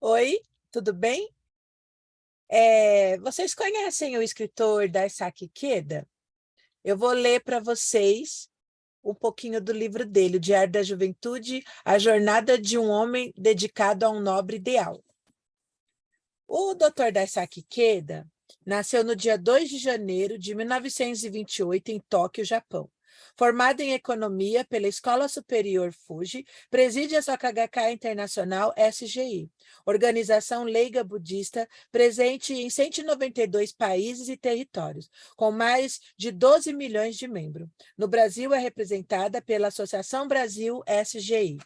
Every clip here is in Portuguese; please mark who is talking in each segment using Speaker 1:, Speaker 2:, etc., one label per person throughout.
Speaker 1: Oi, tudo bem? É, vocês conhecem o escritor Daisaki Ikeda? Eu vou ler para vocês um pouquinho do livro dele, O Diário da Juventude, A Jornada de um Homem Dedicado a um Nobre Ideal. O Dr. Daisaki Ikeda nasceu no dia 2 de janeiro de 1928 em Tóquio, Japão. Formado em Economia pela Escola Superior Fuji, preside a SOKHK Internacional SGI, organização leiga budista presente em 192 países e territórios, com mais de 12 milhões de membros. No Brasil, é representada pela Associação Brasil SGI.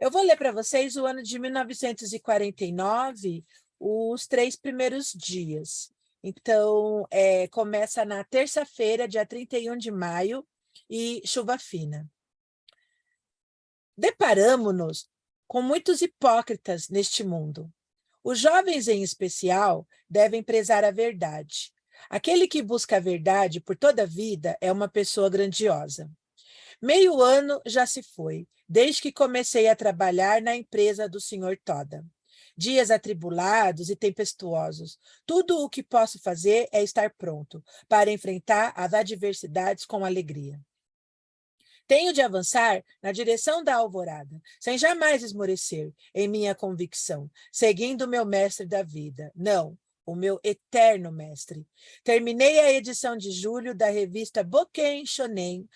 Speaker 1: Eu vou ler para vocês o ano de 1949, os três primeiros dias. Então, é, começa na terça-feira, dia 31 de maio, e chuva fina. Deparamos-nos com muitos hipócritas neste mundo. Os jovens, em especial, devem prezar a verdade. Aquele que busca a verdade por toda a vida é uma pessoa grandiosa. Meio ano já se foi, desde que comecei a trabalhar na empresa do Sr. Toda dias atribulados e tempestuosos. Tudo o que posso fazer é estar pronto para enfrentar as adversidades com alegria. Tenho de avançar na direção da alvorada, sem jamais esmorecer em minha convicção, seguindo meu mestre da vida. Não, o meu eterno mestre. Terminei a edição de julho da revista Boken Shonen,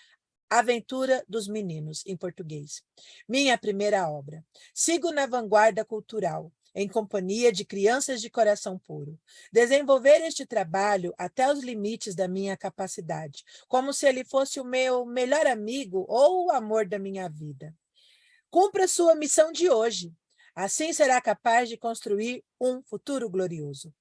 Speaker 1: Aventura dos Meninos, em português. Minha primeira obra. Sigo na vanguarda cultural, em companhia de crianças de coração puro. Desenvolver este trabalho até os limites da minha capacidade, como se ele fosse o meu melhor amigo ou o amor da minha vida. Cumpra sua missão de hoje. Assim será capaz de construir um futuro glorioso.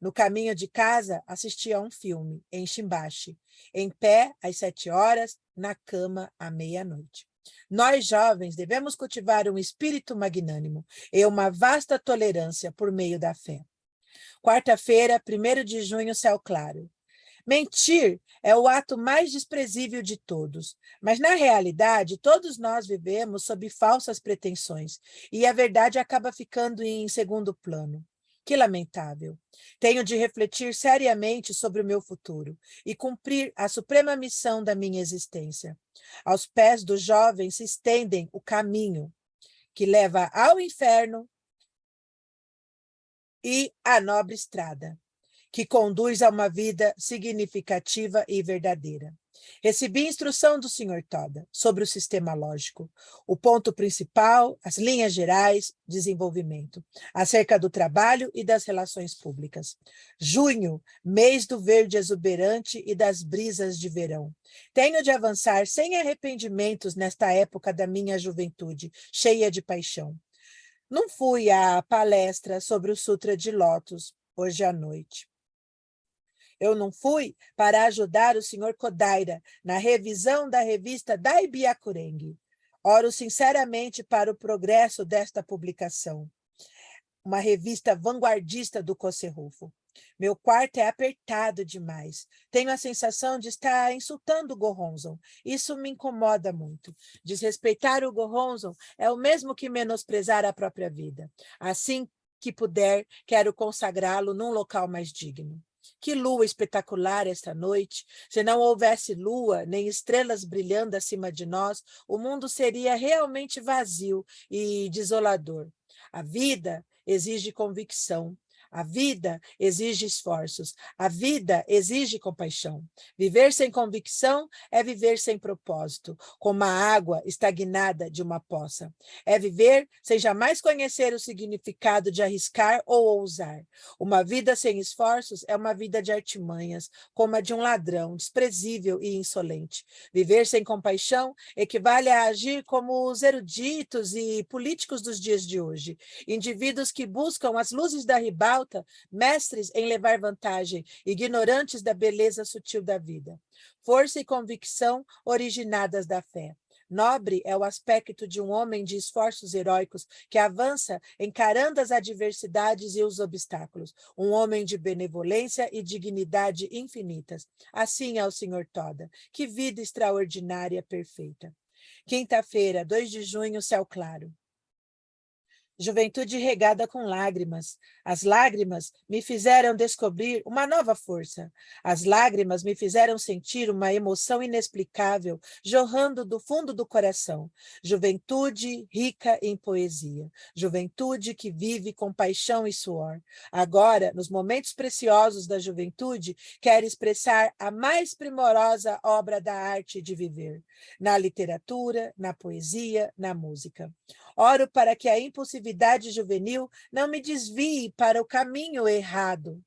Speaker 1: No caminho de casa, assisti a um filme, em Shimbashi, em pé às sete horas, na cama à meia-noite. Nós, jovens, devemos cultivar um espírito magnânimo e uma vasta tolerância por meio da fé. Quarta-feira, 1 de junho, céu claro. Mentir é o ato mais desprezível de todos, mas na realidade todos nós vivemos sob falsas pretensões e a verdade acaba ficando em segundo plano. Que lamentável. Tenho de refletir seriamente sobre o meu futuro e cumprir a suprema missão da minha existência. Aos pés dos jovens se estendem o caminho que leva ao inferno e à nobre estrada, que conduz a uma vida significativa e verdadeira. Recebi instrução do Sr. Toda sobre o sistema lógico, o ponto principal, as linhas gerais, desenvolvimento, acerca do trabalho e das relações públicas. Junho, mês do verde exuberante e das brisas de verão. Tenho de avançar sem arrependimentos nesta época da minha juventude, cheia de paixão. Não fui à palestra sobre o Sutra de Lótus hoje à noite. Eu não fui para ajudar o senhor Kodaira na revisão da revista Daibiakurengi. Oro sinceramente para o progresso desta publicação. Uma revista vanguardista do Koserrufo. Meu quarto é apertado demais. Tenho a sensação de estar insultando o Goronzon. Isso me incomoda muito. Desrespeitar o Goronzon é o mesmo que menosprezar a própria vida. Assim que puder, quero consagrá-lo num local mais digno. Que lua espetacular esta noite! Se não houvesse lua, nem estrelas brilhando acima de nós, o mundo seria realmente vazio e desolador. A vida exige convicção, a vida exige esforços, a vida exige compaixão. Viver sem convicção é viver sem propósito, como a água estagnada de uma poça. É viver sem jamais conhecer o significado de arriscar ou ousar. Uma vida sem esforços é uma vida de artimanhas, como a de um ladrão, desprezível e insolente. Viver sem compaixão equivale a agir como os eruditos e políticos dos dias de hoje, indivíduos que buscam as luzes da ribalta mestres em levar vantagem, ignorantes da beleza sutil da vida. Força e convicção originadas da fé. Nobre é o aspecto de um homem de esforços heróicos que avança encarando as adversidades e os obstáculos. Um homem de benevolência e dignidade infinitas. Assim é o Senhor Toda. Que vida extraordinária perfeita. Quinta-feira, 2 de junho, céu claro. Juventude regada com lágrimas. As lágrimas me fizeram descobrir uma nova força. As lágrimas me fizeram sentir uma emoção inexplicável jorrando do fundo do coração. Juventude rica em poesia. Juventude que vive com paixão e suor. Agora, nos momentos preciosos da juventude, quer expressar a mais primorosa obra da arte de viver. Na literatura, na poesia, na música. Oro para que a impulsividade juvenil não me desvie para o caminho errado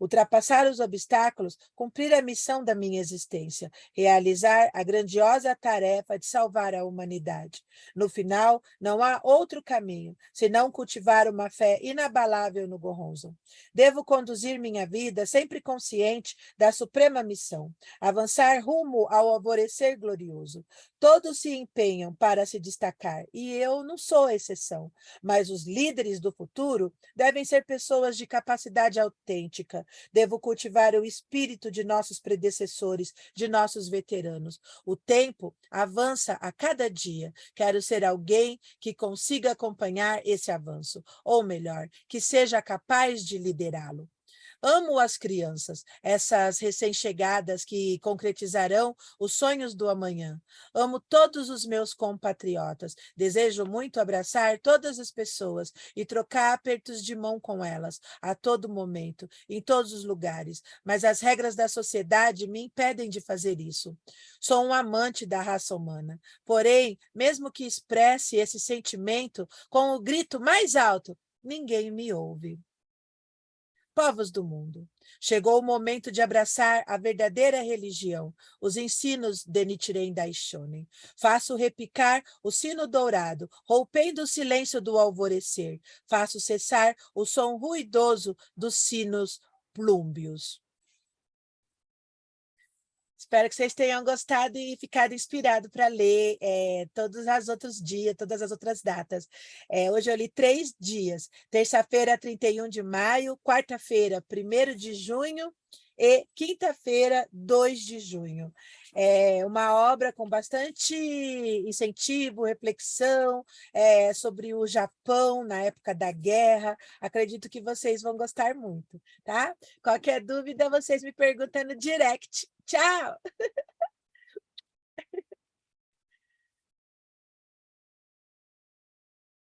Speaker 1: ultrapassar os obstáculos, cumprir a missão da minha existência, realizar a grandiosa tarefa de salvar a humanidade. No final, não há outro caminho, senão cultivar uma fé inabalável no Goronzo. Devo conduzir minha vida sempre consciente da suprema missão, avançar rumo ao alvorecer glorioso. Todos se empenham para se destacar, e eu não sou exceção, mas os líderes do futuro devem ser pessoas de capacidade autêntica, Devo cultivar o espírito de nossos predecessores, de nossos veteranos. O tempo avança a cada dia. Quero ser alguém que consiga acompanhar esse avanço, ou melhor, que seja capaz de liderá-lo. Amo as crianças, essas recém-chegadas que concretizarão os sonhos do amanhã. Amo todos os meus compatriotas. Desejo muito abraçar todas as pessoas e trocar apertos de mão com elas, a todo momento, em todos os lugares. Mas as regras da sociedade me impedem de fazer isso. Sou um amante da raça humana. Porém, mesmo que expresse esse sentimento com o grito mais alto, ninguém me ouve povos do mundo. Chegou o momento de abraçar a verdadeira religião, os ensinos de Nichiren Daishonin. Faço repicar o sino dourado, rompendo o silêncio do alvorecer. Faço cessar o som ruidoso dos sinos plúmbios. Espero que vocês tenham gostado e ficado inspirado para ler é, todos os outros dias, todas as outras datas. É, hoje eu li três dias, terça-feira, 31 de maio, quarta-feira, 1 de junho e quinta-feira, 2 de junho. É uma obra com bastante incentivo, reflexão é, sobre o Japão na época da guerra. Acredito que vocês vão gostar muito, tá? Qualquer dúvida, vocês me perguntam no direct. Tchau!